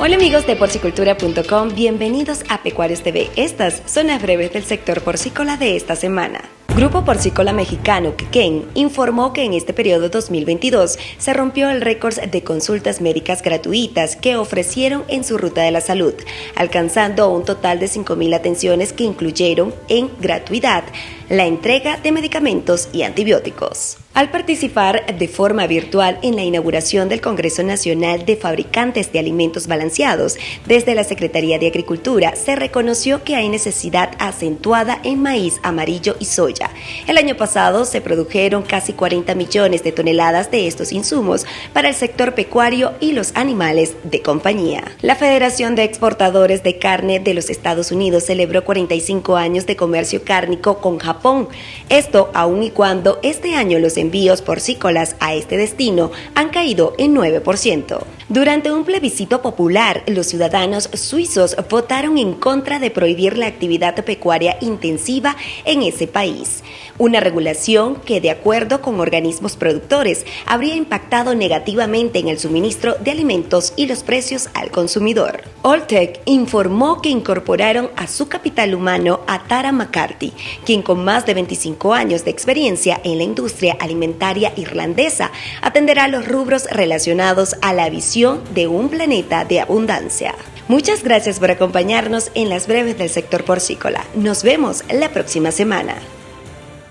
Hola amigos de porcicultura.com, bienvenidos a Pecuarios TV. Estas son las breves del sector porcícola de esta semana. Grupo Porcícola Mexicano, Quequén, informó que en este periodo 2022 se rompió el récord de consultas médicas gratuitas que ofrecieron en su ruta de la salud, alcanzando un total de 5.000 atenciones que incluyeron en gratuidad la entrega de medicamentos y antibióticos. Al participar de forma virtual en la inauguración del Congreso Nacional de Fabricantes de Alimentos Balanceados, desde la Secretaría de Agricultura se reconoció que hay necesidad acentuada en maíz amarillo y soya. El año pasado se produjeron casi 40 millones de toneladas de estos insumos para el sector pecuario y los animales de compañía. La Federación de Exportadores de Carne de los Estados Unidos celebró 45 años de comercio cárnico con Japón esto aun y cuando este año los envíos porcícolas a este destino han caído en 9%. Durante un plebiscito popular, los ciudadanos suizos votaron en contra de prohibir la actividad pecuaria intensiva en ese país, una regulación que, de acuerdo con organismos productores, habría impactado negativamente en el suministro de alimentos y los precios al consumidor. Alltech informó que incorporaron a su capital humano a Tara McCarthy, quien con más de 25 años de experiencia en la industria alimentaria irlandesa atenderá los rubros relacionados a la visión de un planeta de abundancia. Muchas gracias por acompañarnos en las breves del sector porcícola. Nos vemos la próxima semana.